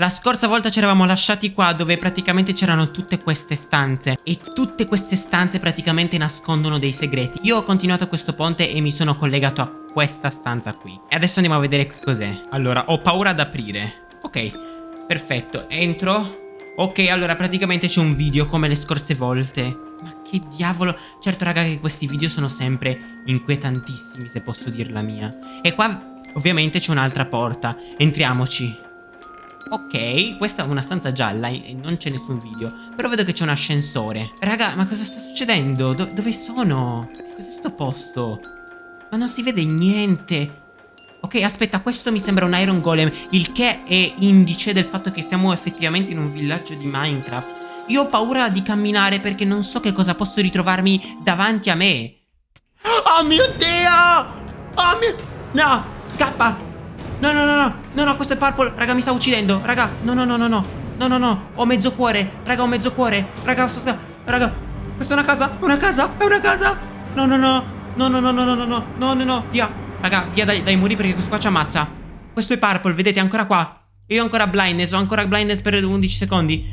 La scorsa volta ci eravamo lasciati qua dove praticamente c'erano tutte queste stanze e tutte queste stanze praticamente nascondono dei segreti. Io ho continuato questo ponte e mi sono collegato a questa stanza qui. E adesso andiamo a vedere che cos'è. Allora, ho paura ad aprire. Ok, perfetto. Entro. Ok, allora praticamente c'è un video come le scorse volte. Ma che diavolo. Certo, raga, che questi video sono sempre inquietantissimi, se posso dir la mia. E qua ovviamente c'è un'altra porta. Entriamoci. Ok, questa è una stanza gialla e non c'è nessun video Però vedo che c'è un ascensore Raga, ma cosa sta succedendo? Do dove sono? Cos'è sto posto? Ma non si vede niente Ok, aspetta, questo mi sembra un Iron Golem Il che è indice del fatto che siamo effettivamente in un villaggio di Minecraft Io ho paura di camminare perché non so che cosa posso ritrovarmi davanti a me Oh mio Dio! Oh mio... No! Scappa! No, no, no, no, no, no, questo è Purple. Raga, mi sta uccidendo. Raga, no, no, no, no, no. No, no, no, ho mezzo cuore. Raga, ho mezzo cuore. Raga, raga Questa è una casa, una casa, è una casa. No, no, no. No, no, no, no, no, no, no, no, no, no. Via. Raga, via dai, dai muri perché questo qua ci ammazza. Questo è Purple, vedete, ancora qua. Io ho ancora blindness, ho ancora blindness per 11 secondi.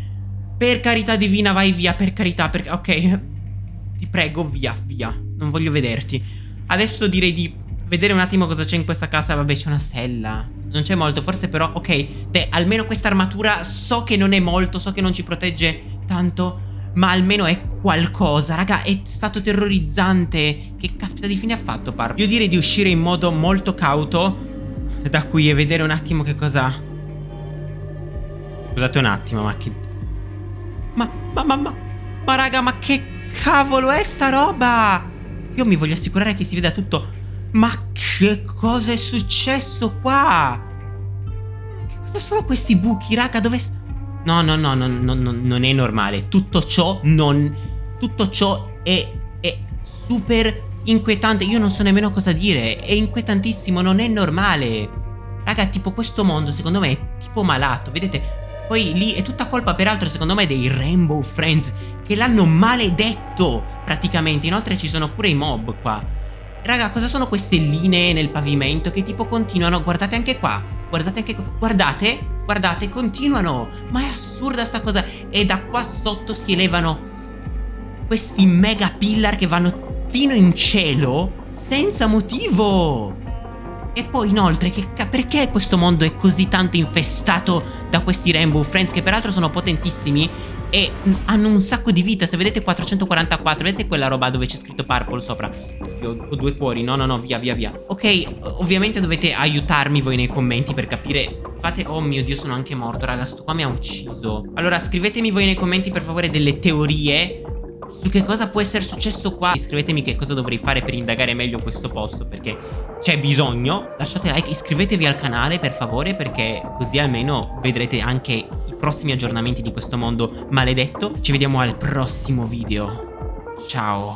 Per carità divina, vai via, per carità, per... Ok. Ti prego, via, via. Non voglio vederti. Adesso direi di vedere un attimo cosa c'è in questa casa. Vabbè, c'è una stella. Non c'è molto, forse però... Ok, beh, almeno questa armatura so che non è molto, so che non ci protegge tanto. Ma almeno è qualcosa. Raga, è stato terrorizzante. Che caspita di fine ha fatto, Par? Io direi di uscire in modo molto cauto da qui e vedere un attimo che cosa... Scusate un attimo, ma che... Ma, ma, ma, ma... Ma raga, ma che cavolo è sta roba? Io mi voglio assicurare che si veda tutto ma che cosa è successo qua? Che cosa sono questi buchi, raga? Dove... No, no, no, no, no, no, non è normale. Tutto ciò non... Tutto ciò è, è super inquietante. Io non so nemmeno cosa dire. È inquietantissimo, non è normale. Raga, tipo questo mondo secondo me è tipo malato, vedete? Poi lì è tutta colpa peraltro secondo me dei Rainbow Friends che l'hanno maledetto praticamente. Inoltre ci sono pure i mob qua. Raga, cosa sono queste linee nel pavimento che tipo continuano? Guardate anche qua. Guardate anche qua. Guardate. Guardate, continuano. Ma è assurda sta cosa. E da qua sotto si elevano questi mega pillar che vanno fino in cielo senza motivo. E poi inoltre, che, perché questo mondo è così tanto infestato da questi Rainbow Friends che peraltro sono potentissimi e hanno un sacco di vita. Se vedete 444, vedete quella roba dove c'è scritto Purple sopra? Io ho due cuori, no no no, via via via. Ok, ovviamente dovete aiutarmi voi nei commenti per capire Fate, oh mio dio sono anche morto raga, sto qua mi ha ucciso Allora scrivetemi voi nei commenti per favore delle teorie su che cosa può essere successo qua Iscrivetemi che cosa dovrei fare per indagare meglio questo posto Perché c'è bisogno Lasciate like, iscrivetevi al canale per favore Perché così almeno vedrete anche prossimi aggiornamenti di questo mondo maledetto. Ci vediamo al prossimo video. Ciao